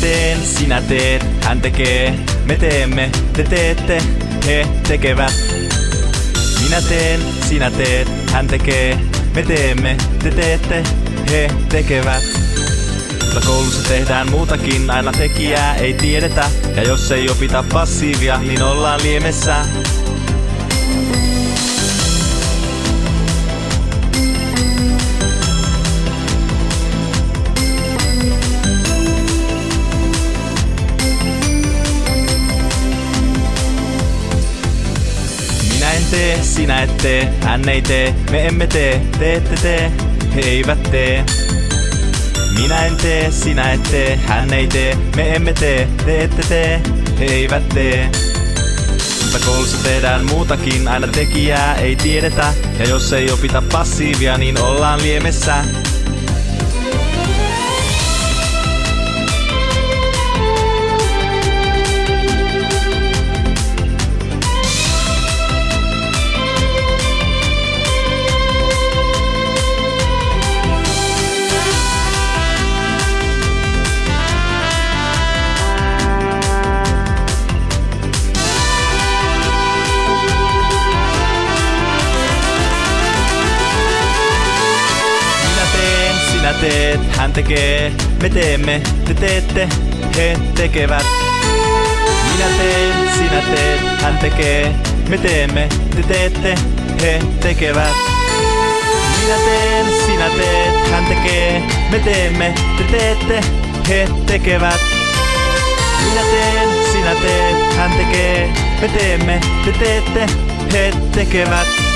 teen, sinä teet, hän tekee, me teemme, te teette, he tekevät. Minä teen, sinä teet, hän tekee, me teemme, te teette, he tekevät. Mutta koulussa tehdään muutakin, aina tekijää ei tiedetä. Ja jos ei opita passiivia, niin ollaan liemessä. Tee, sinä et tee, hän ei tee, me emme tee, te ette tee, he eivät tee. Minä en tee, sinä et tee, hän ei tee, me emme tee, te ette tee, he eivät tee. Mutta koulussa tehdään muutakin, aina tekijää ei tiedetä. Ja jos ei opita passiivia, niin ollaan liemessä. Sinä teet, hän tekee, me teemme, te teette, he tekevät. Minä teen, sinä teet, hän tekee, me teemme, te teette, he tekevät. Minä teen, sinä teet, hän tekee, me teemme, te teette, he tekevät. Minä teen, sinä teet, hän tekee, me teemme, te teette, he tekevät.